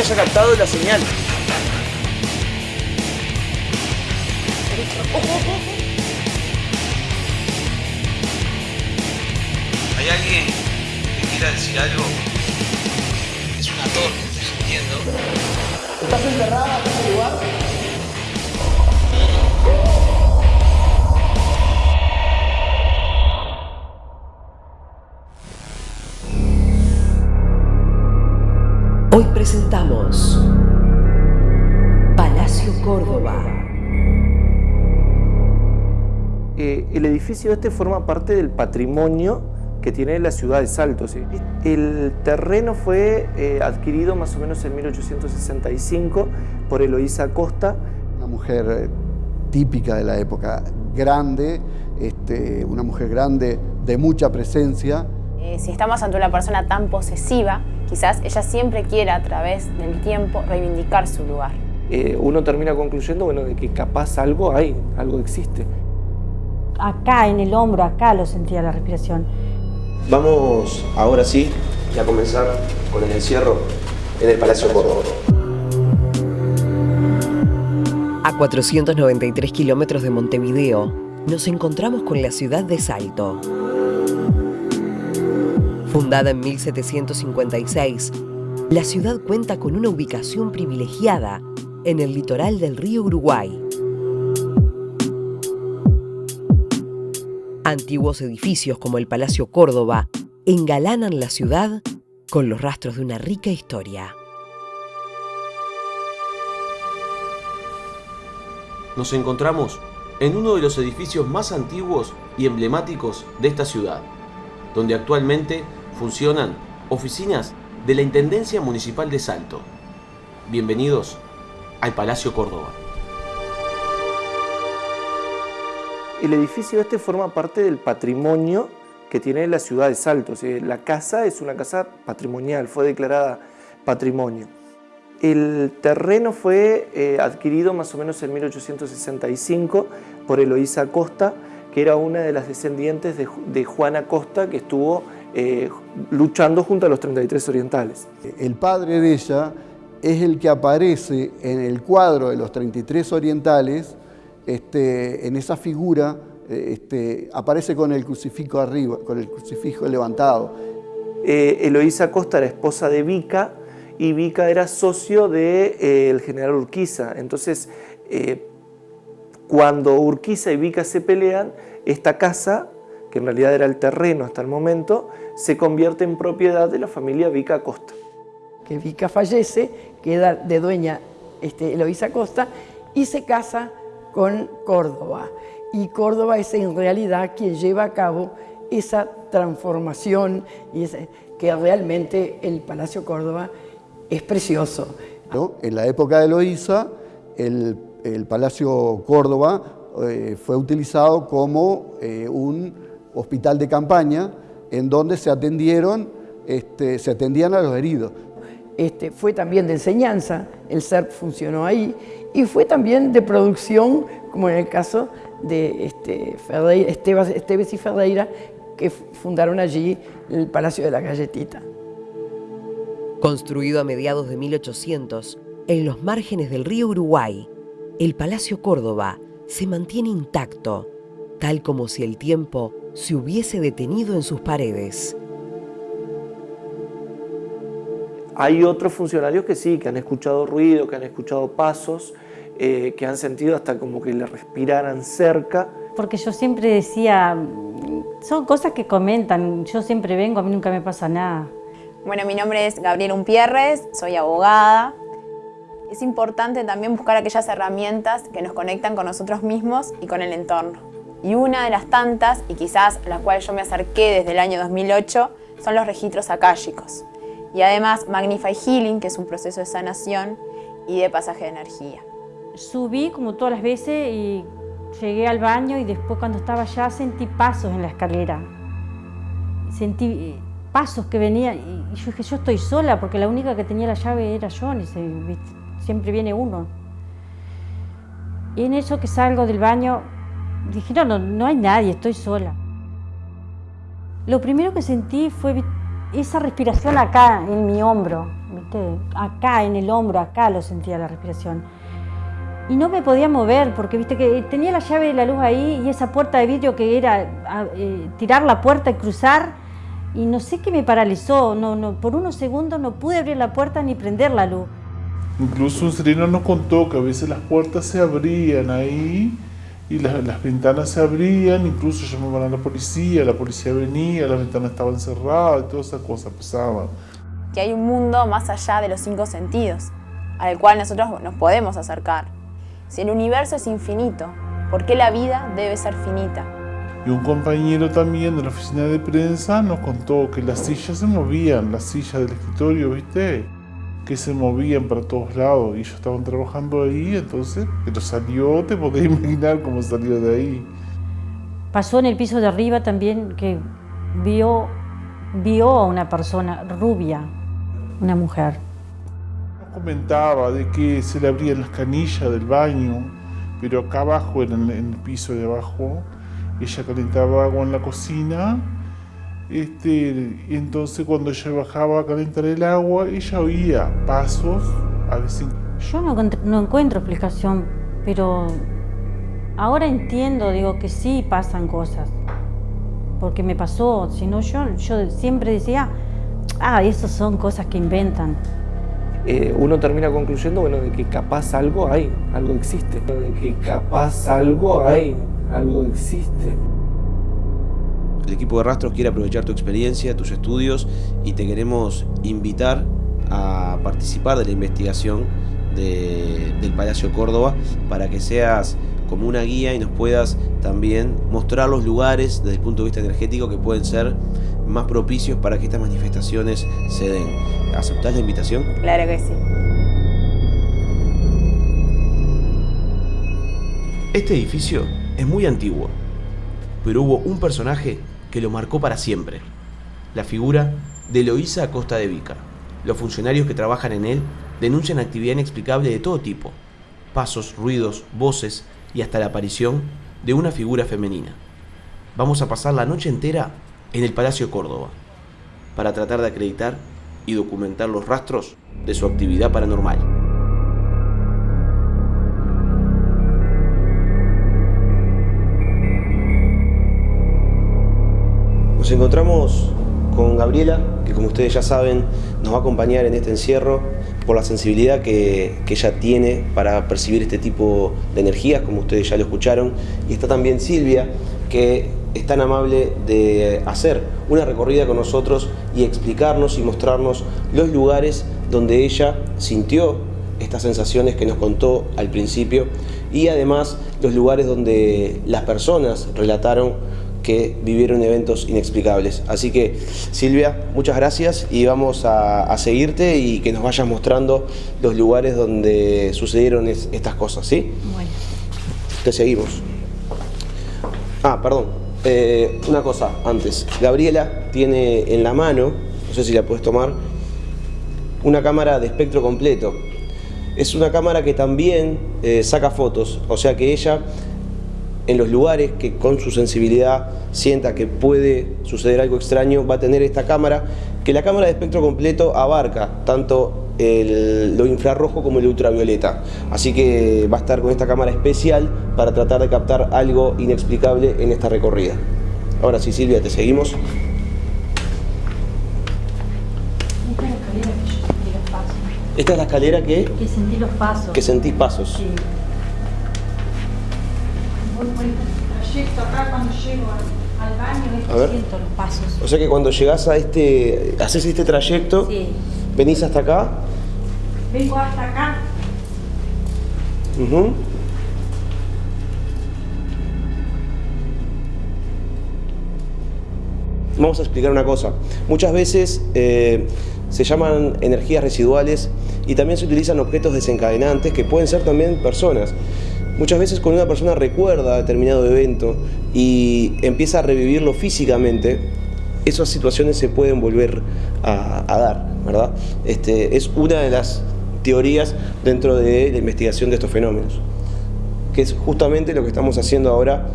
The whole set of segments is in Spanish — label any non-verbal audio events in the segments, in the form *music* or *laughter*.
haya captado la señal. Córdoba. Eh, el edificio este forma parte del patrimonio que tiene la ciudad de Salto. ¿sí? El terreno fue eh, adquirido más o menos en 1865 por Eloísa Costa. Una mujer eh, típica de la época, grande, este, una mujer grande de mucha presencia. Eh, si estamos ante una persona tan posesiva, quizás ella siempre quiera a través del tiempo reivindicar su lugar. Eh, uno termina concluyendo bueno, de que capaz algo hay, algo existe. Acá, en el hombro, acá lo sentía la respiración. Vamos ahora sí a comenzar con el encierro en el Palacio Córdoba. A 493 kilómetros de Montevideo, nos encontramos con la ciudad de Salto. Fundada en 1756, la ciudad cuenta con una ubicación privilegiada en el litoral del río Uruguay. Antiguos edificios como el Palacio Córdoba engalanan la ciudad con los rastros de una rica historia. Nos encontramos en uno de los edificios más antiguos y emblemáticos de esta ciudad, donde actualmente funcionan oficinas de la Intendencia Municipal de Salto. Bienvenidos al Palacio Córdoba. El edificio este forma parte del patrimonio que tiene la ciudad de Salto. O sea, la casa es una casa patrimonial, fue declarada patrimonio. El terreno fue eh, adquirido más o menos en 1865 por Eloísa Costa, que era una de las descendientes de, de Juana Costa que estuvo eh, luchando junto a los 33 orientales. El padre de ella es el que aparece en el cuadro de los 33 orientales, este, en esa figura eh, este, aparece con el crucifijo arriba, con el crucifijo levantado. Eh, Eloísa Costa era esposa de Vica y Vica era socio del de, eh, general Urquiza. Entonces, eh, cuando Urquiza y Vica se pelean, esta casa, que en realidad era el terreno hasta el momento, se convierte en propiedad de la familia Vica Costa. Que Vica fallece, queda de dueña este, Eloísa Costa y se casa con Córdoba. Y Córdoba es en realidad quien lleva a cabo esa transformación y que realmente el Palacio Córdoba es precioso. ¿No? En la época de Eloísa, el, el Palacio Córdoba eh, fue utilizado como eh, un hospital de campaña en donde se atendieron, este, se atendían a los heridos. Este, fue también de enseñanza, el CERP funcionó ahí, y fue también de producción, como en el caso de este, Esteves y Ferreira, que fundaron allí el Palacio de la Galletita. Construido a mediados de 1800, en los márgenes del río Uruguay, el Palacio Córdoba se mantiene intacto, tal como si el tiempo se hubiese detenido en sus paredes. Hay otros funcionarios que sí, que han escuchado ruido, que han escuchado pasos, eh, que han sentido hasta como que le respiraran cerca. Porque yo siempre decía, son cosas que comentan, yo siempre vengo, a mí nunca me pasa nada. Bueno, mi nombre es Gabriela Umpierres, soy abogada. Es importante también buscar aquellas herramientas que nos conectan con nosotros mismos y con el entorno. Y una de las tantas, y quizás a la cual yo me acerqué desde el año 2008, son los registros akáshicos. Y además Magnify Healing, que es un proceso de sanación y de pasaje de energía. Subí como todas las veces y llegué al baño y después cuando estaba allá sentí pasos en la escalera. Sentí pasos que venían y yo dije, yo estoy sola porque la única que tenía la llave era yo, siempre viene uno. Y en eso que salgo del baño, dije, no, no, no hay nadie, estoy sola. Lo primero que sentí fue esa respiración acá en mi hombro, ¿viste? acá en el hombro, acá lo sentía la respiración. Y no me podía mover porque viste que tenía la llave de la luz ahí y esa puerta de vidrio que era eh, tirar la puerta y cruzar y no sé qué me paralizó, no, no, por unos segundos no pude abrir la puerta ni prender la luz. Incluso un sereno nos contó que a veces las puertas se abrían ahí y las, las, ventanas se abrían, incluso llamaban a la policía, la policía venía, las ventanas estaban cerradas y todas esas cosas pasaban. Que hay un mundo más allá de los cinco sentidos, al cual nosotros nos podemos acercar. Si el universo es infinito, ¿por qué la vida debe ser finita? Y un compañero también de la oficina de prensa nos contó que las sillas se movían, las sillas del escritorio, ¿viste? Que se movían para todos lados y ellos estaban trabajando ahí, entonces, pero salió, te podés *laughs* imaginar cómo salió de ahí. Pasó en el piso de arriba también que vio, vio a una persona rubia, una mujer. Nos comentaba de que se le abrían las canillas del baño, pero acá abajo, en el, en el piso de abajo, ella calentaba agua en la cocina este, entonces cuando ella bajaba a calentar el agua, ella oía pasos, a veces... Yo no, no encuentro explicación, pero ahora entiendo, digo que sí pasan cosas, porque me pasó, si no yo, yo siempre decía, ah, esas son cosas que inventan. Eh, uno termina concluyendo, bueno, de que capaz algo hay, algo existe, de que capaz algo hay, algo existe. El equipo de Rastros quiere aprovechar tu experiencia, tus estudios y te queremos invitar a participar de la investigación del Palacio Córdoba para que seas como una guía y nos puedas también mostrar los lugares desde el punto de vista energético que pueden ser más propicios para que estas manifestaciones se den. ¿Aceptás la invitación? Claro que sí. Este edificio es muy antiguo, pero hubo un personaje que lo marcó para siempre, la figura de Eloísa Acosta de Vica. Los funcionarios que trabajan en él denuncian actividad inexplicable de todo tipo, pasos, ruidos, voces y hasta la aparición de una figura femenina. Vamos a pasar la noche entera en el Palacio Córdoba para tratar de acreditar y documentar los rastros de su actividad paranormal. Nos encontramos con Gabriela, que como ustedes ya saben, nos va a acompañar en este encierro por la sensibilidad que, ella tiene para percibir este tipo de energías, como ustedes ya lo escucharon. Y está también Silvia, que es tan amable de hacer una recorrida con nosotros y explicarnos y mostrarnos los lugares donde ella sintió estas sensaciones que nos contó al principio y además los lugares donde las personas relataron que vivieron eventos inexplicables. Así que Silvia, muchas gracias y vamos a, seguirte y que nos vayas mostrando los lugares donde sucedieron estas cosas, ¿sí? Bueno. Te seguimos. Ah, perdón. Eh, una cosa antes. Gabriela tiene en la mano, no sé si la puedes tomar, una cámara de espectro completo. Es una cámara que también eh, saca fotos, o sea que ella en los lugares que con su sensibilidad sienta que puede suceder algo extraño, va a tener esta cámara, que la cámara de espectro completo abarca tanto lo infrarrojo como el ultravioleta. Así que va a estar con esta cámara especial para tratar de captar algo inexplicable en esta recorrida. Ahora sí, Silvia, te seguimos. Esta es la escalera que... Que sentí los pasos. Que sentís pasos. Sí. Acá cuando llego al, baño, siento los pasos. O sea que cuando llegas a este, haces este trayecto, venís hasta acá. Vengo hasta acá. Vamos a explicar una cosa. Muchas veces eh, se llaman energías residuales y también se utilizan objetos desencadenantes que pueden ser también personas. Muchas veces cuando una persona recuerda determinado evento y empieza a revivirlo físicamente, esas situaciones se pueden volver a, dar, ¿verdad? Este, es una de las teorías dentro de la investigación de estos fenómenos, que es justamente lo que estamos haciendo ahora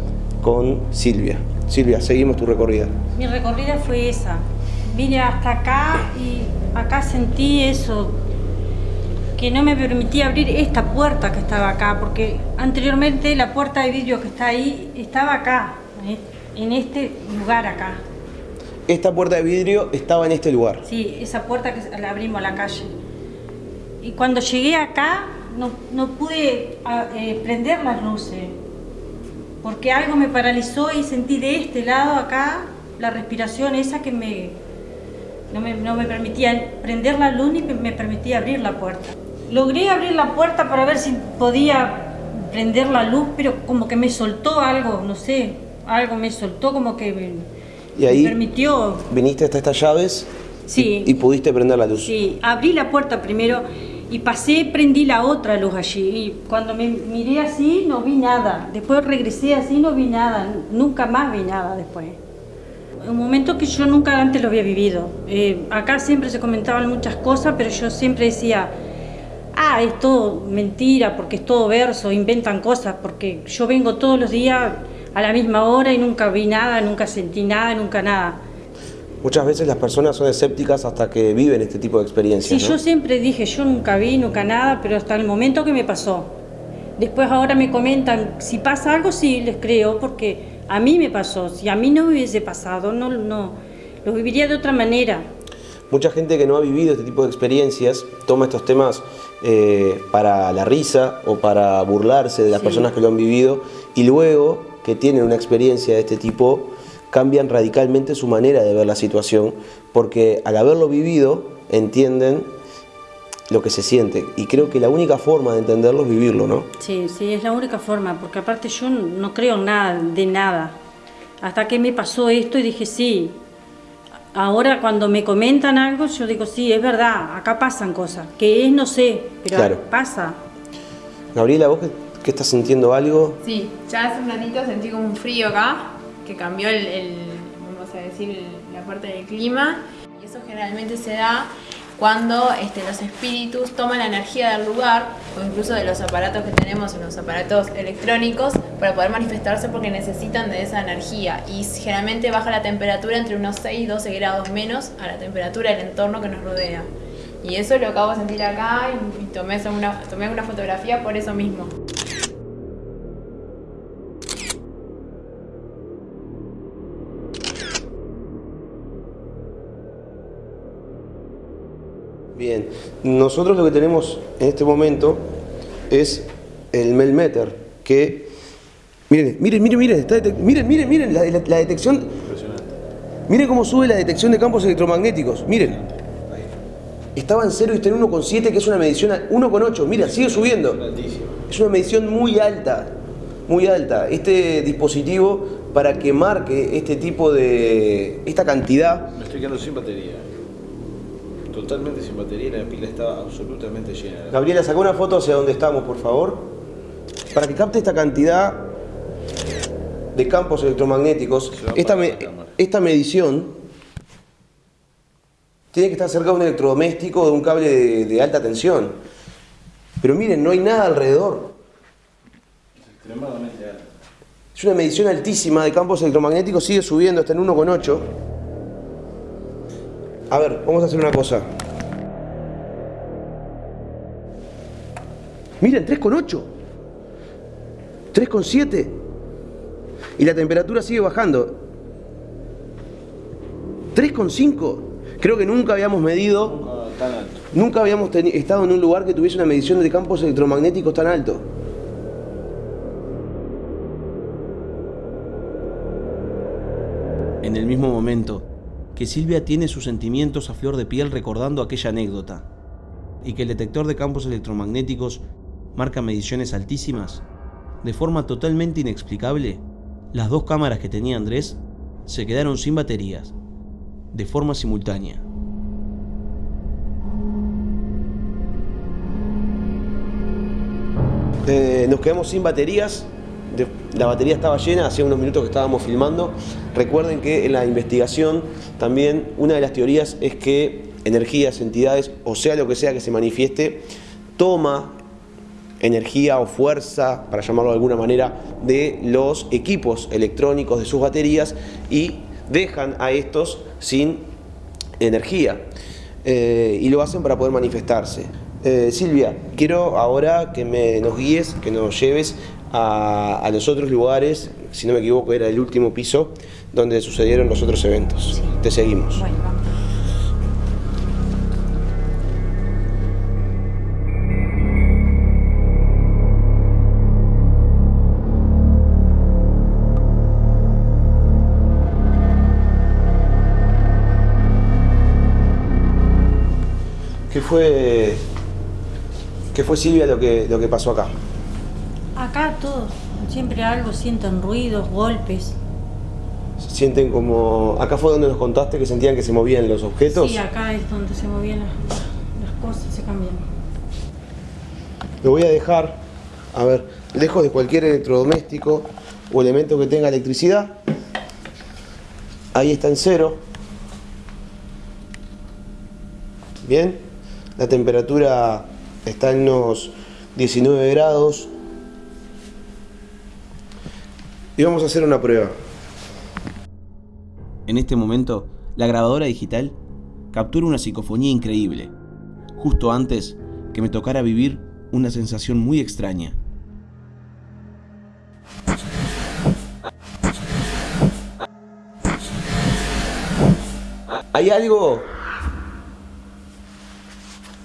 con Silvia. Silvia, seguimos tu recorrida. Mi recorrida fue esa. vine hasta acá y acá sentí eso, que no me permitía abrir esta puerta estaba acá, porque anteriormente la puerta de vidrio que está ahí estaba acá, en este lugar acá. Esta puerta de vidrio estaba en este lugar. Sí, esa puerta que la abrimos a la calle. Y cuando llegué acá, no, no pude ah, eh, prender las luces, porque algo me paralizó y sentí de este lado acá la respiración esa que me no, me no me, permitía prender la luz ni me permitía abrir la puerta. Logré abrir la puerta para ver si podía prender la luz, pero como que me soltó algo, no sé, algo me soltó como que me, y ahí me permitió... viniste hasta estas llaves Sí. y, y pudiste prender la luz. Sí, abrí la puerta primero y pasé, prendí la otra luz allí. Y cuando me miré así, no vi nada. Después regresé así, no vi nada. Nunca más vi nada después. Un momento que yo nunca antes lo había vivido. Eh, acá siempre se comentaban muchas cosas, pero yo siempre decía, ah, es todo mentira, porque es todo verso, inventan cosas, porque yo vengo todos los días a la misma hora y nunca vi nada, nunca sentí nada, nunca nada. Muchas veces las personas son escépticas hasta que viven este tipo de experiencias. Sí, ¿no? yo siempre dije, yo nunca vi, nunca nada, pero hasta el momento que me pasó. Después ahora me comentan, si pasa algo, sí, les creo, porque a mí me pasó. Si a mí no me hubiese pasado, no, no, lo viviría de otra manera. Mucha gente que no ha vivido este tipo de experiencias toma estos temas eh, para la risa o para burlarse de las Sí. personas que lo han vivido y luego que tienen una experiencia de este tipo cambian radicalmente su manera de ver la situación porque al haberlo vivido entienden lo que se siente y creo que la única forma de entenderlo es vivirlo, ¿no? Sí, sí, es la única forma, porque aparte yo no creo en nada, de nada. Hasta que me pasó esto y dije, sí. Ahora cuando me comentan algo, yo digo, sí, es verdad, acá pasan cosas. Que es, no sé, pero Claro. pasa. Gabriela, ¿vos qué, qué estás sintiendo algo? Sí, ya hace un ratito sentí como un frío acá, que cambió el, el- vamos a decir, el- la parte del clima. Y eso generalmente se da cuando este, los espíritus toman la energía del lugar o incluso de los aparatos que tenemos en los aparatos electrónicos para poder manifestarse porque necesitan de esa energía. Y generalmente baja la temperatura entre unos 6 y 12 grados menos a la temperatura del entorno que nos rodea. Y eso lo acabo de sentir acá y, tomé, una, tomé una fotografía por eso mismo. Bien, nosotros lo que tenemos en este momento es el Melmeter, que, miren, miren, miren, miren, está miren, miren, miren, la, la- la detección, miren cómo sube la detección de campos electromagnéticos, miren, estaba en 0 y está en 1,7, que es una medición, a- 1,8, mira, sigue subiendo, es una medición muy alta, muy alta, este dispositivo para que marque este tipo de, esta cantidad, Me estoy quedando sin batería. Totalmente sin batería la pila estaba absolutamente llena. Gabriela, saca una foto hacia donde estamos, por favor. Para que capte esta cantidad de campos electromagnéticos, esta, me- esta medición tiene que estar cerca de un electrodoméstico o de un cable de, de alta tensión. Pero miren, no hay nada alrededor. Extremadamente alta. Es una medición altísima de campos electromagnéticos, sigue subiendo hasta en 1,8. A ver, vamos a hacer una cosa. Miren, 3,8. 3,7. Y la temperatura sigue bajando. 3,5. Creo que nunca habíamos medido, nunca habíamos estado en un lugar que tuviese una medición de campos electromagnéticos tan alto. En el mismo momento que Silvia tiene sus sentimientos a flor de piel recordando aquella anécdota, y que el detector de campos electromagnéticos marca mediciones altísimas, de forma totalmente inexplicable, las dos cámaras que tenía Andrés se quedaron sin baterías, de forma simultánea. Eh, nos quedamos sin baterías. La batería estaba llena, hacía unos minutos que estábamos filmando. Recuerden que en la investigación también una de las teorías es que energías, entidades, o sea lo que sea que se manifieste, toma energía o fuerza, para llamarlo de alguna manera, de los equipos electrónicos de sus baterías y dejan a estos sin energía eh, y lo hacen para poder manifestarse. Eh, Silvia, quiero ahora que me, nos guíes, que nos lleves a, a, los otros lugares, si no me equivoco era el último piso, donde sucedieron los otros eventos. Te seguimos. Bueno, vamos. ¿Qué fue, qué fue Silvia lo que, lo que pasó acá? Acá todo, siempre algo, sienten ruidos, golpes. ¿Se sienten como... Acá fue donde nos contaste que sentían que se movían los objetos? Sí, acá es donde se movían las, las cosas, se cambian. Lo voy a dejar, a ver, lejos de cualquier electrodoméstico o elemento que tenga electricidad. Ahí está en cero. Bien. La temperatura está en unos 19 grados. Y vamos a hacer una prueba. En este momento, la grabadora digital captura una psicofonía increíble, justo antes que me tocara vivir una sensación muy extraña. ¿Hay algo?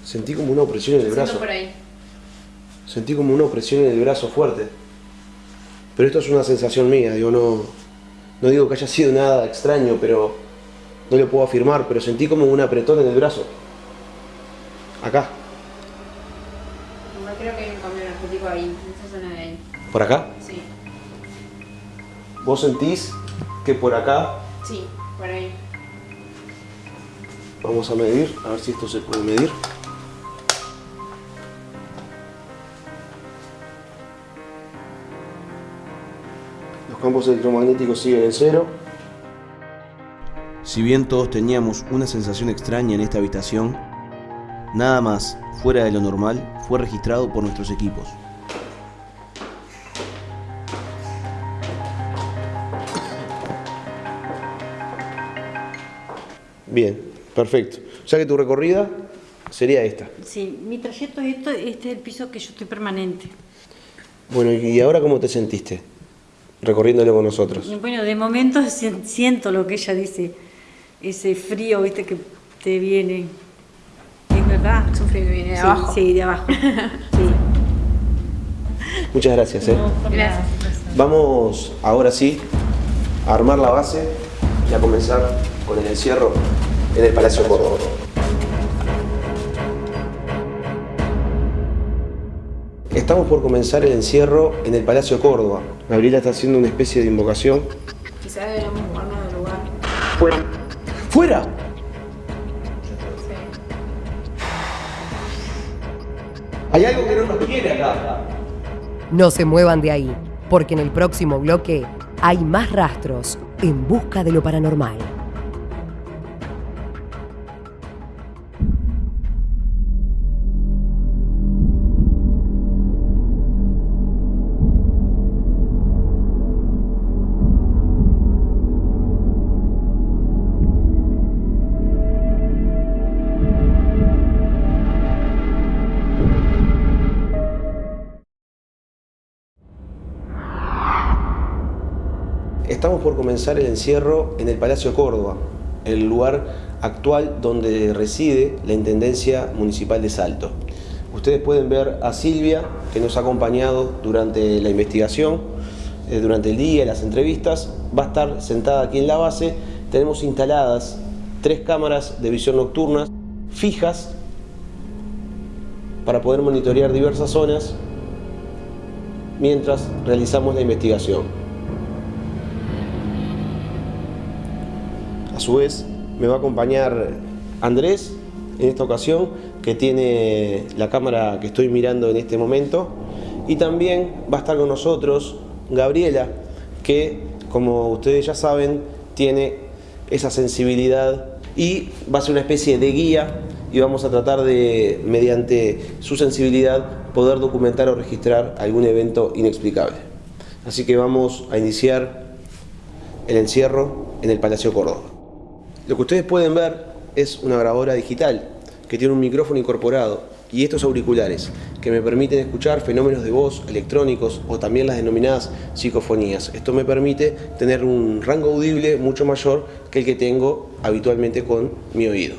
Sentí como una opresión en el brazo. por ahí. Sentí como una opresión en el brazo fuerte. Pero esto es una sensación mía, digo, no, no digo que haya sido nada extraño, pero no lo puedo afirmar, pero sentí como un apretón en el brazo. Acá. No creo que hay un cambio energético ahí, en esa zona de ahí. ¿Por acá? Sí, ¿Vos sentís que por acá sí, por ahí. vamos a medir? A ver si esto se puede medir. Campos electromagnéticos siguen en cero. Si bien todos teníamos una sensación extraña en esta habitación, nada más fuera de lo normal fue registrado por nuestros equipos. Bien, perfecto. O sea que tu recorrida sería esta. Sí, mi trayecto es esto, este es el piso que yo estoy permanente. Bueno, ¿y ahora cómo te sentiste? Recorriéndolo con nosotros. Bueno, de momento *laughs* si- siento lo que ella dice, ese frío, viste, que te viene. ¿Es verdad? Es un frío que viene de Sí, abajo. Sí, de abajo. *laughs* Sí. Muchas gracias. ¿eh? No, nada. Vamos ahora sí a armar la base y a comenzar con el encierro en el Palacio Córdoba. Estamos por comenzar el encierro en el Palacio Córdoba. Gabriela está haciendo una especie de invocación. Quizás deberíamos movernos del lugar. ¡Fuera! ¡Fuera! Hay algo que no nos quiere acá. No se muevan de ahí, porque en el próximo bloque hay más rastros en busca de lo paranormal. Comenzar el encierro en el Palacio Córdoba, el lugar actual donde reside la Intendencia Municipal de Salto. Ustedes pueden ver a Silvia, que nos ha acompañado durante la investigación, eh, durante el día, las entrevistas. Va a estar sentada aquí en la base. Tenemos instaladas tres cámaras de visión nocturna fijas para poder monitorear diversas zonas mientras realizamos la investigación. A su vez, me va a acompañar Andrés en esta ocasión, que tiene la cámara que estoy mirando en este momento. Y también va a estar con nosotros Gabriela, que como ustedes ya saben, tiene esa sensibilidad y va a ser una especie de guía y vamos a tratar de, mediante su sensibilidad, poder documentar o registrar algún evento inexplicable. Así que vamos a iniciar el encierro en el Palacio Córdoba. Lo que ustedes pueden ver es una grabadora digital que tiene un micrófono incorporado y estos auriculares que me permiten escuchar fenómenos de voz electrónicos o también las denominadas psicofonías. Esto me permite tener un rango audible mucho mayor que el que tengo habitualmente con mi oído.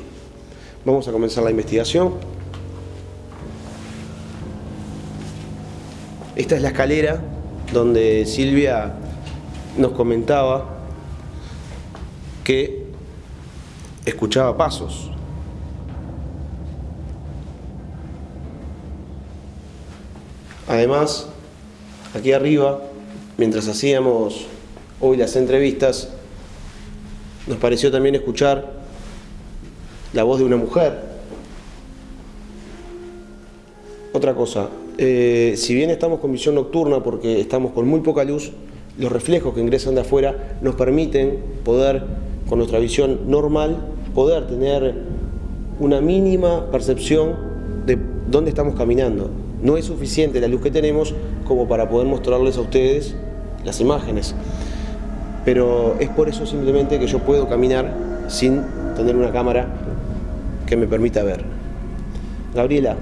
Vamos a comenzar la investigación. Esta es la escalera donde Silvia nos comentaba que escuchaba pasos. Además, aquí arriba, mientras hacíamos hoy las entrevistas, nos pareció también escuchar la voz de una mujer. Otra cosa, eh, si bien estamos con visión nocturna porque estamos con muy poca luz, los reflejos que ingresan de afuera nos permiten poder, con nuestra visión normal, poder tener una mínima percepción de dónde estamos caminando. No es suficiente la luz que tenemos como para poder mostrarles a ustedes las imágenes. Pero es por eso simplemente que yo puedo caminar sin tener una cámara que me permita ver. Gabriela,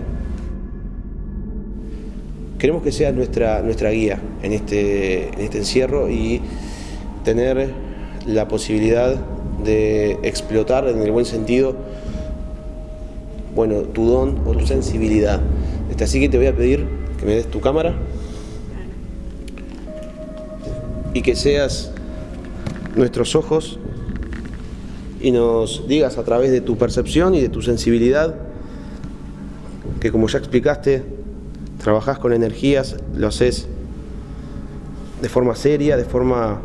queremos que seas nuestra, nuestra guía en este, en este encierro y tener la posibilidad de explotar en el buen sentido bueno, tu don o tu sensibilidad. Así que te voy a pedir que me des tu cámara y que seas nuestros ojos y nos digas a través de tu percepción y de tu sensibilidad que como ya explicaste, trabajás con energías, lo haces de forma seria, de forma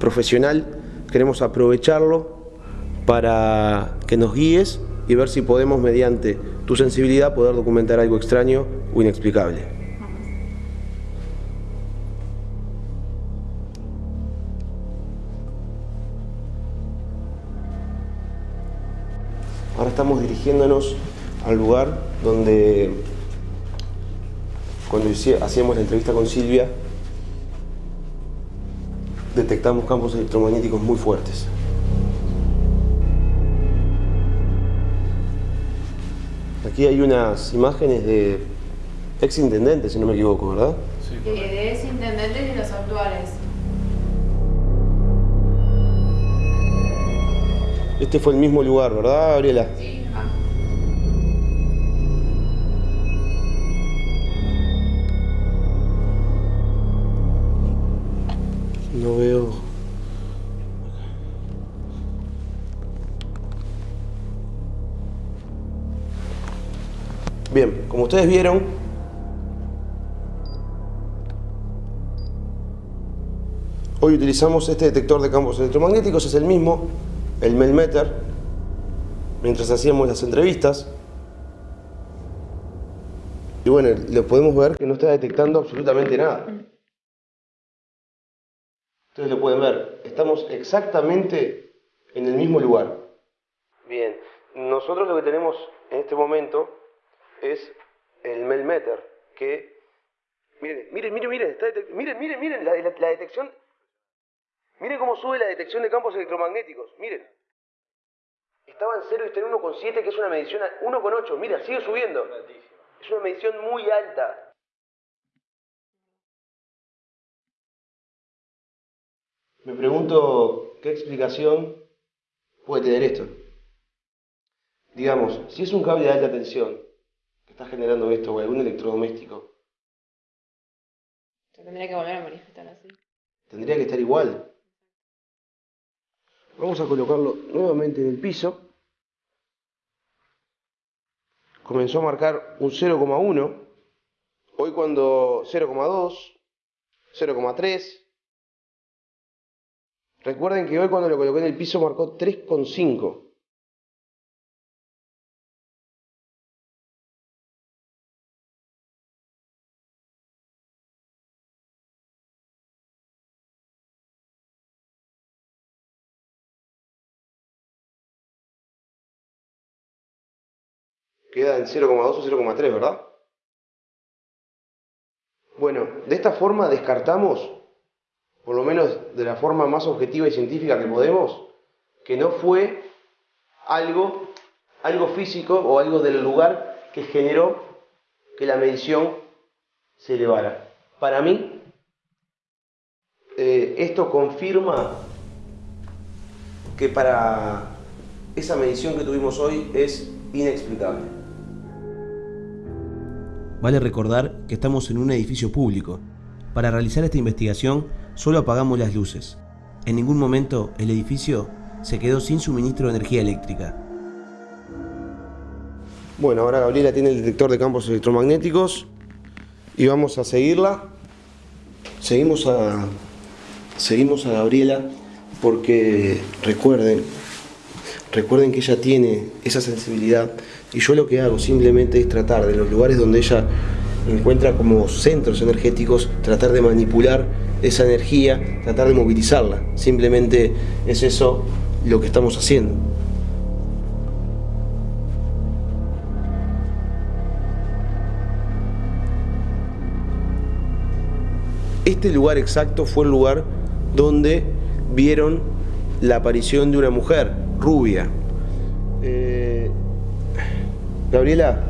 profesional, queremos aprovecharlo para que nos guíes y ver si podemos mediante tu sensibilidad poder documentar algo extraño o inexplicable. Ahora estamos dirigiéndonos al lugar donde cuando hacíamos la entrevista con Silvia detectamos campos electromagnéticos muy fuertes. Aquí hay unas imágenes de ex intendentes, si no me equivoco, ¿verdad? Sí. de ex intendentes y los actuales. Este fue el mismo lugar, ¿verdad, Gabriela? Sí. No veo... Bien, como ustedes vieron, hoy utilizamos este detector de campos electromagnéticos, es el mismo, el Melmeter, mientras hacíamos las entrevistas. Y bueno, lo podemos ver que no está detectando absolutamente nada. Ustedes lo pueden ver, estamos exactamente en el mismo lugar. Bien, nosotros lo que tenemos en este momento es el Melmeter, que, miren, miren, miren, miren, miren, miren, miren, la, la, detección, miren cómo sube la detección de campos electromagnéticos, miren. Estaba en 0 y está en 1,7, que es una medición 1,8, mira, sigue subiendo. Es una medición muy alta. Me pregunto qué explicación puede tener esto. Digamos, si es un cable de alta tensión está generando esto o algún electrodoméstico. Se tendría que volver a manifestar así. Tendría que estar igual. Vamos a colocarlo nuevamente en el piso. Comenzó a marcar un 0,1. Hoy cuando 0,2, 0,3. Recuerden que hoy cuando lo coloqué en el piso marcó 3,5. queda en 0,2 o 0,3, ¿verdad? Bueno, de esta forma descartamos, por lo menos de la forma más objetiva y científica que podemos, que no fue algo, algo físico o algo del lugar que generó que la medición se elevara. Para mí, eh, esto confirma que para esa medición que tuvimos hoy es inexplicable. Vale recordar que estamos en un edificio público. Para realizar esta investigación solo apagamos las luces. En ningún momento el edificio se quedó sin suministro de energía eléctrica. Bueno, ahora Gabriela tiene el detector de campos electromagnéticos y vamos a seguirla. Seguimos a, seguimos a Gabriela porque recuerden, recuerden que ella tiene esa sensibilidad y yo lo que hago simplemente es tratar de los lugares donde ella encuentra como centros energéticos, tratar de manipular esa energía, tratar de movilizarla. Simplemente es eso lo que estamos haciendo. Este lugar exacto fue el lugar donde vieron la aparición de una mujer rubia. Eh, Gabriela,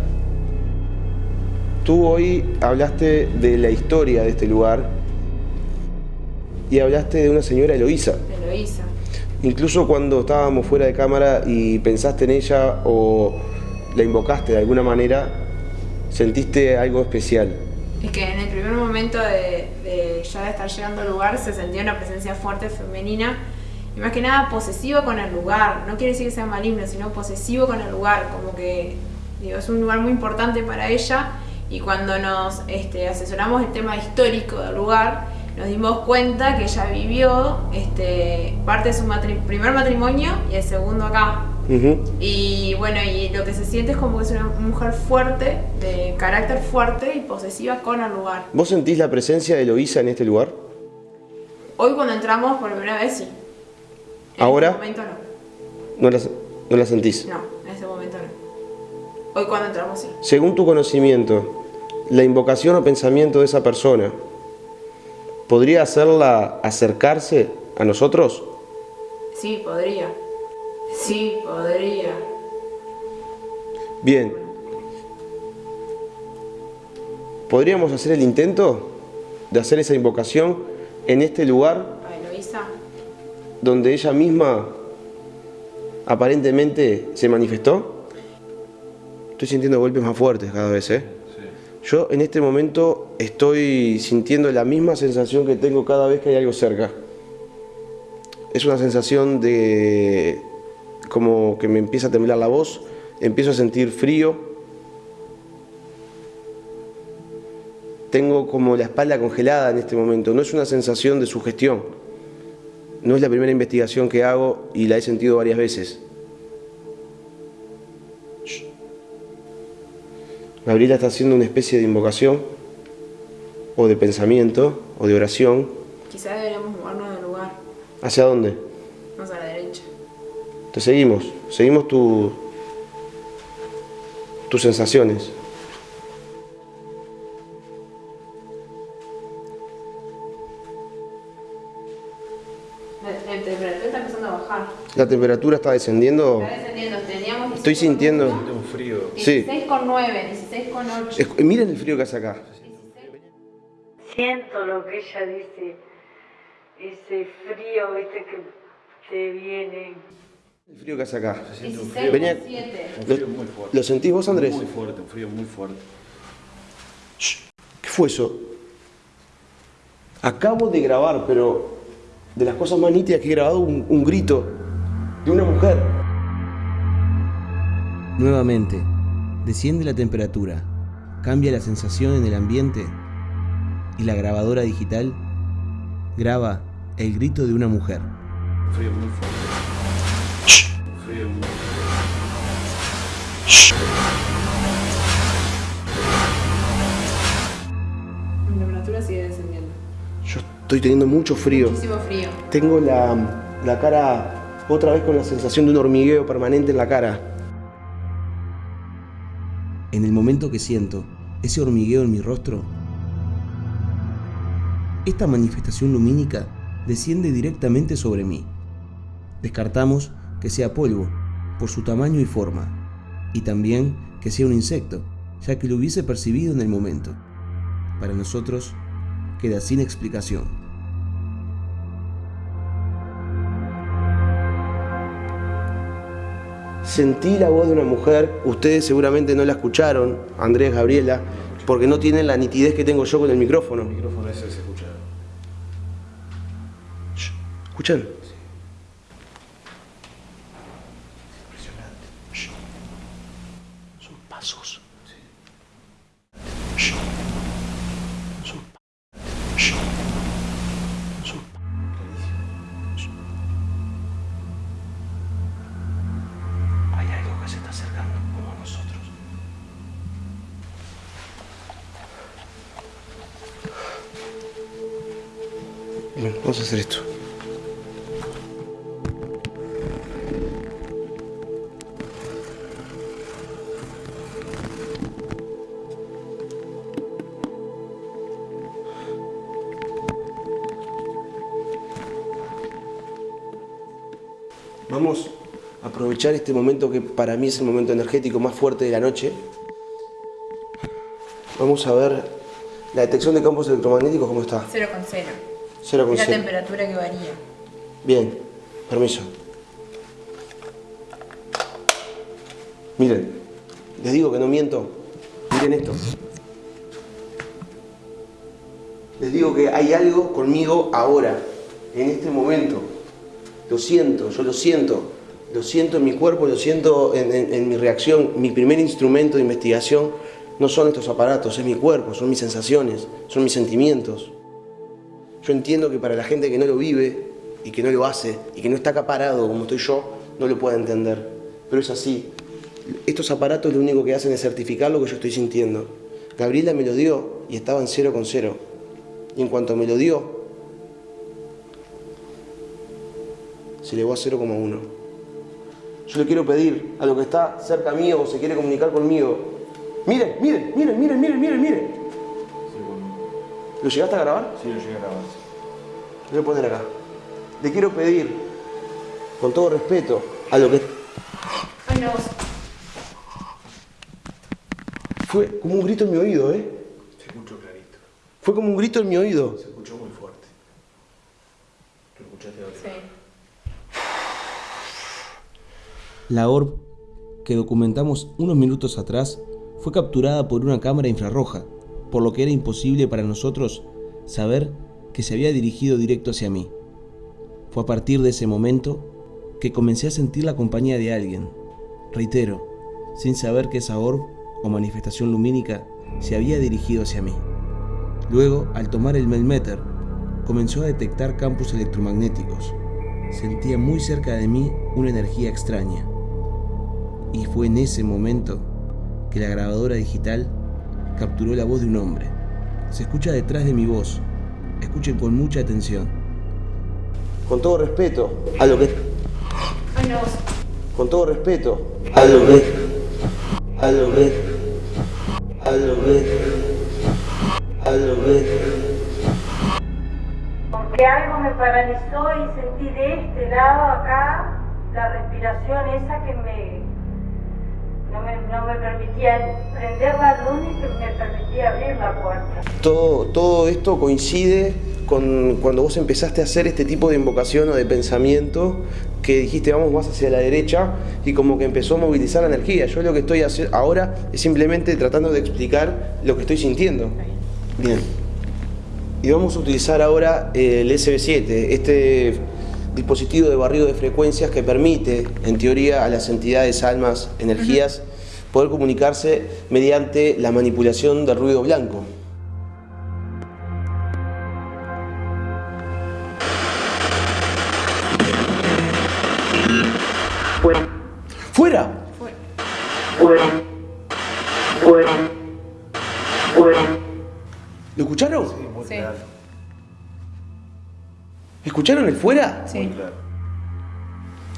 tú hoy hablaste de la historia de este lugar y hablaste de una señora Eloísa. Eloísa. Incluso cuando estábamos fuera de cámara y pensaste en ella o la invocaste de alguna manera, sentiste algo especial. Es que en el primer momento de, de ya de estar llegando al lugar se sentía una presencia fuerte femenina y más que nada posesivo con el lugar. No quiere decir que sea maligno, sino posesivo con el lugar. Como que digo, es un lugar muy importante para ella y cuando nos este, asesoramos el tema histórico del lugar, nos dimos cuenta que ella vivió este, parte de su matri primer matrimonio y el segundo acá. Y bueno, y lo que se siente es como que es una mujer fuerte, de carácter fuerte y posesiva con el lugar. ¿Vos sentís la presencia de Eloísa en este lugar? Hoy cuando entramos por primera vez sí. En ¿Ahora? este momento no. ¿No la, no la sentís? No, en este momento no. Hoy cuando entramos sí. Según tu conocimiento, la invocación o pensamiento de esa persona, ¿podría hacerla acercarse a nosotros? Sí, podría. Sí, podría. Bien. ¿Podríamos hacer el intento de hacer esa invocación en este lugar A Eloísa. donde ella misma aparentemente se manifestó? Estoy sintiendo golpes más fuertes cada vez, ¿eh? Yo en este momento estoy sintiendo la misma sensación que tengo cada vez que hay algo cerca. Es una sensación de como que me empieza a temblar la voz, empiezo a sentir frío, tengo como la espalda congelada en este momento, no es una sensación de sugestión, no es la primera investigación que hago y la he sentido varias veces. Gabriela está haciendo una especie de invocación, o de pensamiento, o de oración. Quizás deberíamos movernos del lugar. ¿Hacia dónde? Más a la derecha. Te seguimos, seguimos tu, tus sensaciones. La, la temperatura está empezando a bajar. La temperatura está descendiendo. Está descendiendo. Teníamos Estoy sintiendo... Un frío. Sí. 16,9, 16,8. Es- miren el frío que hace acá. Siento lo que ella dice, ese frío, viste, que te viene. El frío que hace acá. Se siente un frío, Venía- un ¿Lo, frío muy fuerte. lo sentís vos, Andrés? Muy fuerte, un frío muy fuerte. ¿Qué fue eso? Acabo de grabar, pero de las cosas más nítidas que he grabado, un, un grito de una mujer. Nuevamente, desciende la temperatura, cambia la sensación en el ambiente y la grabadora digital graba el grito de una mujer. Un frío muy fuerte. Un frío muy La temperatura sigue descendiendo. Yo estoy teniendo mucho frío. Muchísimo frío. Tengo la, la cara otra vez con la sensación de un hormigueo permanente en la cara. En el momento que siento ese hormigueo en mi rostro, esta manifestación lumínica desciende directamente sobre mí. Descartamos que sea polvo, por su tamaño y forma, y también que sea un insecto, ya que lo hubiese percibido en el momento. Para nosotros, queda sin explicación. Sentí la voz de una mujer, ustedes seguramente no la escucharon, Andrés, Gabriela, porque no tienen la nitidez que tengo yo con el micrófono. El micrófono ese se escucha. ¿Escuchan? Este momento que para mí es el momento energético más fuerte de la noche. Vamos a ver la detección de campos electromagnéticos, ¿cómo está? 0 con 0. Cero con Es la temperatura que varía. Bien, permiso. Miren, les digo que no miento. Miren esto. Les digo que hay algo conmigo ahora, en este momento. Lo siento, yo lo siento. Lo siento en mi cuerpo, lo siento en, mi reacción. Mi primer instrumento de investigación no son estos aparatos, es mi cuerpo, son mis sensaciones, son mis sentimientos. Yo entiendo que para la gente que no lo vive y que no lo hace y que no está acaparado como estoy yo, no lo puede entender. Pero es así. Estos aparatos lo único que hacen es certificar lo que yo estoy sintiendo. Gabriela me lo dio y estaba en cero con cero. Y en cuanto me lo dio, se elevó a 0,1. Yo le quiero pedir a lo que está cerca mío o se quiere comunicar conmigo. Miren, miren, miren, miren, miren, miren, miren. ¿Lo llegaste a grabar? Sí, lo llegué a grabar. Lo voy a poner acá. Le quiero pedir, con todo respeto, a lo que Ay, no. fue como un grito en mi oído, ¿eh? Se escuchó clarito. Fue como un grito en mi oído. Se escuchó muy fuerte. ¿Lo escuchaste ahora? Sí. La orb que documentamos unos minutos atrás fue capturada por una cámara infrarroja, por lo que era imposible para nosotros saber que se había dirigido directo hacia mí. Fue a partir de ese momento que comencé a sentir la compañía de alguien, reitero, sin saber que esa orb o manifestación lumínica se había dirigido hacia mí. Luego, al tomar el Melmeter, comenzó a detectar campos electromagnéticos. Sentía muy cerca de mí una energía extraña. Y fue en ese momento que la grabadora digital capturó la voz de un hombre. Se escucha detrás de mi voz. Escuchen con mucha atención. Con todo respeto, a lo que. Ay, no. Con todo respeto, a lo que. A lo que. A lo que. A lo que. Porque algo me paralizó y sentí de este lado acá la respiración esa que me no me, no me permitía prender la luz y que me permitía abrir la puerta. Todo, todo esto coincide con cuando vos empezaste a hacer este tipo de invocación o de pensamiento que dijiste vamos más hacia la derecha y como que empezó a movilizar la energía. Yo lo que estoy haciendo ahora es simplemente tratando de explicar lo que estoy sintiendo. Bien. Y vamos a utilizar ahora el SB7, este dispositivo de barrido de frecuencias que permite, en teoría, a las entidades, almas, energías, poder comunicarse mediante la manipulación del ruido blanco. Fuera, ¡Fuera! fuera, fuera, fuera. ¿Lo escucharon? Sí. ¿Escucharon el fuera? Sí.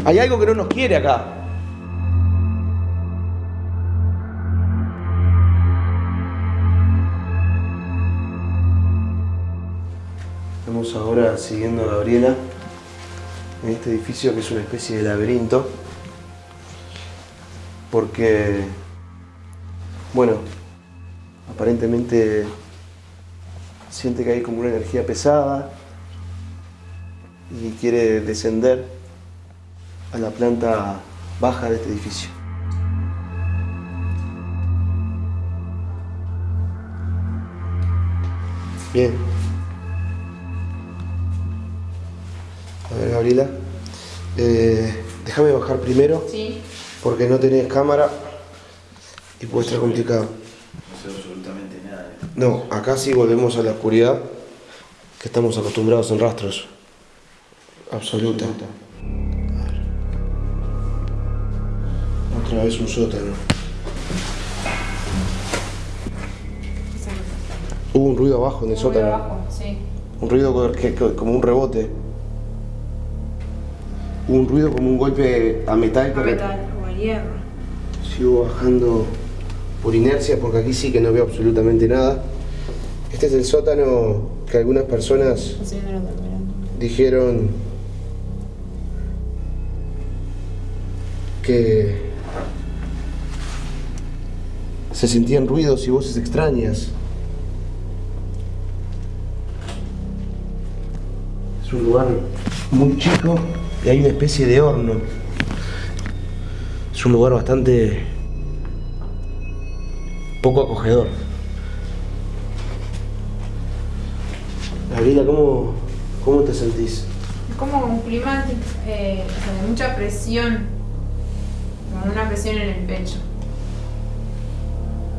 Hay algo que no nos quiere acá. Estamos ahora siguiendo a Gabriela en este edificio que es una especie de laberinto. porque, bueno, aparentemente siente que hay como una energía pesada y quiere descender a la planta baja de este edificio. Bien. A ver, Gabriela. Eh, déjame bajar primero. Sí. Porque no tenés cámara y puede estar complicado. No sé absolutamente nada. No, acá sí volvemos a la oscuridad que estamos acostumbrados en rastros. Absoluta. A ver. Otra vez un sótano. Hubo un ruido abajo en el sótano. sí. Un ruido co- que- que- como un rebote. Hubo un ruido como un golpe a metal. que re- o al hierro. Sigo bajando por inercia porque aquí sí que no veo absolutamente nada. Este es el sótano que algunas personas dijeron que se sentían ruidos y voces extrañas. Es un lugar muy chico y hay una especie de horno. Es un lugar bastante poco acogedor. Gabriela, ¿cómo, cómo te sentís? Es como un clima eh, de mucha presión, como una presión en el pecho.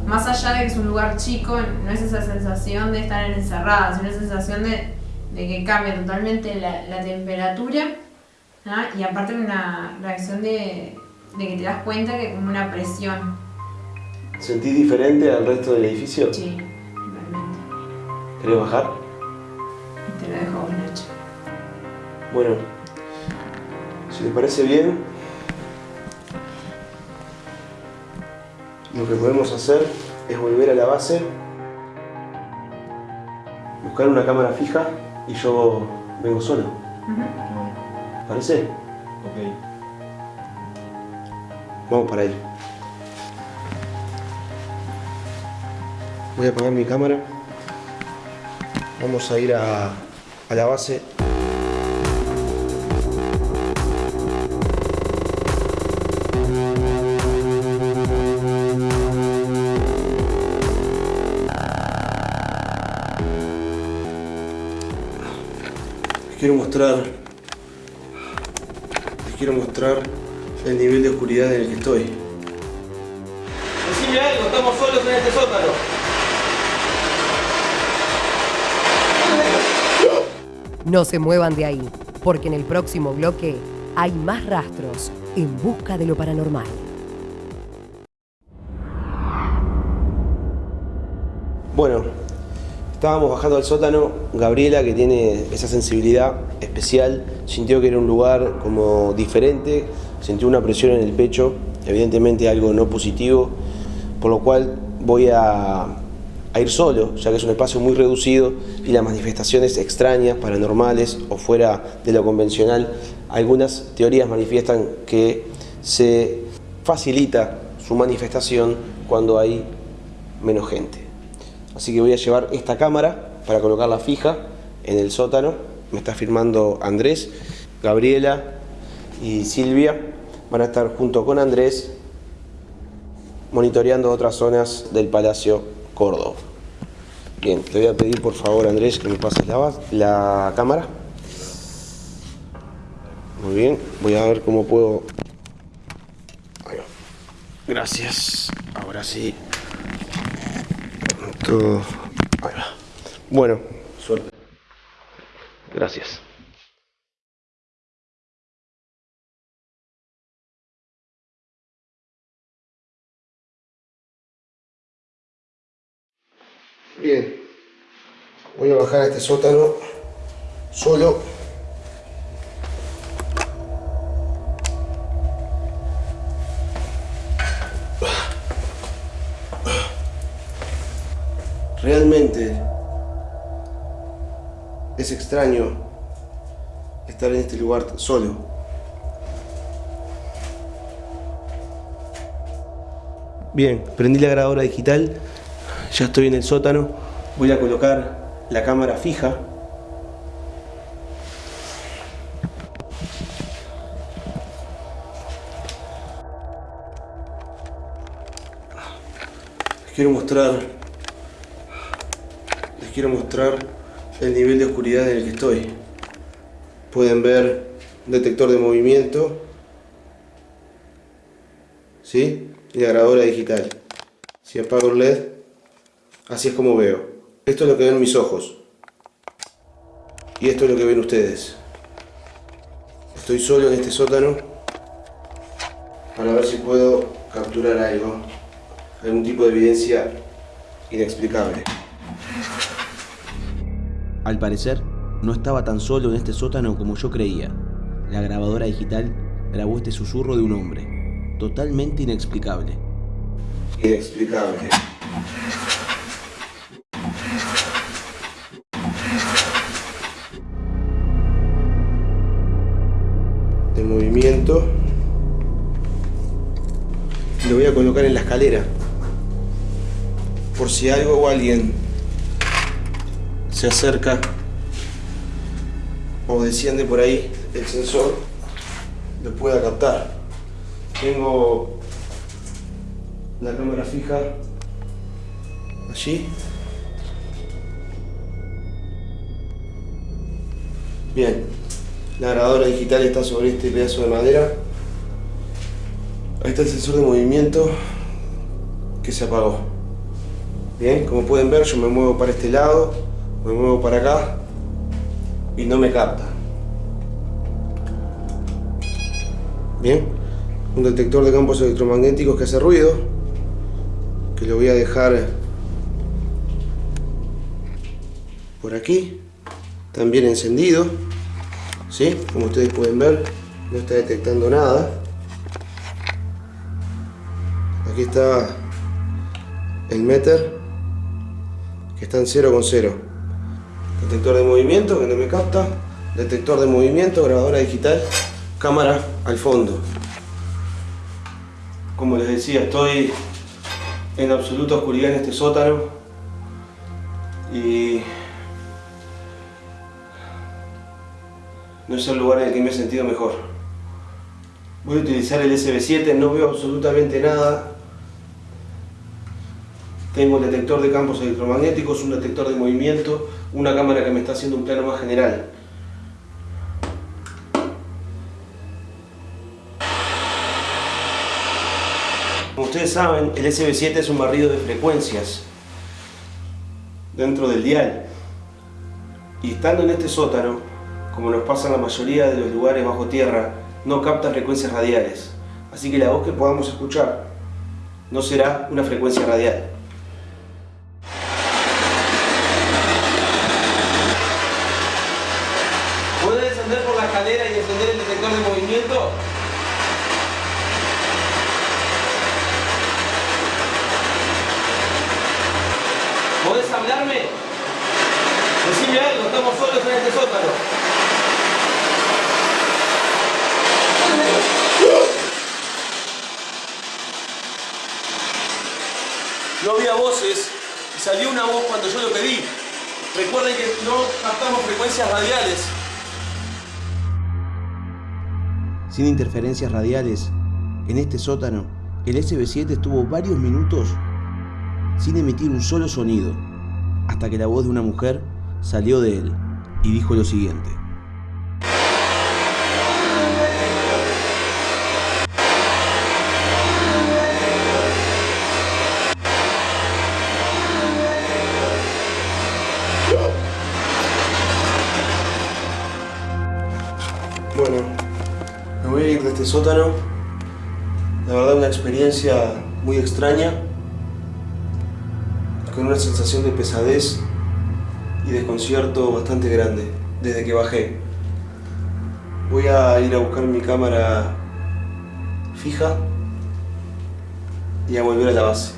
Más allá de que es un lugar chico, no es esa sensación de estar encerrada, sino esa sensación de, de que cambia totalmente la, la temperatura ¿ah? y aparte una reacción de, de que te das cuenta que como una presión. ¿Sentís diferente al resto del edificio? Sí, realmente. ¿Querés bajar? Te lo dejo Nacho. Bueno, si te parece bien, lo que podemos hacer es volver a la base, buscar una cámara fija y yo vengo solo. ¿Parece? Ok. Vamos para ahí. Voy a apagar mi cámara. Vamos a ir a, a la base. Mostrar. Les quiero mostrar el nivel de oscuridad en el que estoy. Decime algo, estamos solos en este sótano. No se muevan de ahí, porque en el próximo bloque hay más rastros en busca de lo paranormal. Bueno, estábamos bajando al sótano. Gabriela, que tiene esa sensibilidad especial, sintió que era un lugar como diferente, sintió una presión en el pecho, evidentemente algo no positivo, por lo cual voy a, a ir solo, ya que es un espacio muy reducido y las manifestaciones extrañas, paranormales o fuera de lo convencional, algunas teorías manifiestan que se facilita su manifestación cuando hay menos gente. Así que voy a llevar esta cámara para colocarla fija en el sótano. Me está firmando Andrés, Gabriela y Silvia. Van a estar junto con Andrés monitoreando otras zonas del Palacio Córdoba. Bien, te voy a pedir por favor Andrés que me pases la, cámara. Muy bien, voy a ver cómo puedo... Gracias. Ahora sí. Todo. Ahí va. Bueno. Gracias. Bien. Voy a bajar a este sótano solo. Realmente es extraño estar en este lugar solo. Bien, prendí la grabadora digital, ya estoy en el sótano, voy a colocar la cámara fija. Les quiero mostrar, les quiero mostrar el nivel de oscuridad en el que estoy. Pueden ver detector de movimiento, ¿sí? Y la grabadora digital. Si apago el LED, así es como veo. Esto es lo que ven mis ojos. Y esto es lo que ven ustedes. Estoy solo en este sótano para ver si puedo capturar algo. Algún tipo de evidencia inexplicable. Al parecer, no estaba tan solo en este sótano como yo creía. La grabadora digital grabó este susurro de un hombre, totalmente inexplicable. Inexplicable. De movimiento. Lo voy a colocar en la escalera. Por si algo o alguien se acerca o desciende por ahí, el sensor lo pueda captar. Tengo la cámara fija allí. Bien, la grabadora digital está sobre este pedazo de madera. Ahí está el sensor de movimiento que se apagó. Bien, como pueden ver yo me muevo para este lado, me muevo para acá y no me capta. Bien, un detector de campos electromagnéticos que hace ruido, que lo voy a dejar por aquí, también encendido, ¿sí? Como ustedes pueden ver, no está detectando nada. Aquí está el meter, que está en 0 con 0. Detector de movimiento que no me capta, detector de movimiento, grabadora digital, cámara al fondo. Como les decía, estoy en absoluta oscuridad en este sótano y no es el lugar en el que me he sentido mejor. Voy a utilizar el SB7, no veo absolutamente nada. Tengo el detector de campos electromagnéticos, un detector de movimiento, una cámara que me está haciendo un plano más general. Como ustedes saben, el SB7 es un barrido de frecuencias dentro del dial. Y estando en este sótano, como nos pasa en la mayoría de los lugares bajo tierra, no capta frecuencias radiales. Así que la voz que podamos escuchar no será una frecuencia radial. Y encender el detector de movimiento? ¿Podés hablarme? Decime algo, estamos solos en este sótano. No había voces y salió una voz cuando yo lo pedí. Recuerden que no captamos frecuencias radiales. Sin interferencias radiales, en este sótano, el SB7 estuvo varios minutos sin emitir un solo sonido, hasta que la voz de una mujer salió de él y dijo lo siguiente. Este sótano. La verdad una experiencia muy extraña, con una sensación de pesadez y desconcierto bastante grande desde que bajé. Voy a ir a buscar mi cámara fija y a volver a la base.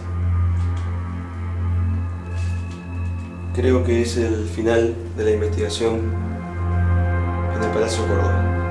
Creo que es el final de la investigación en el Palacio Córdoba.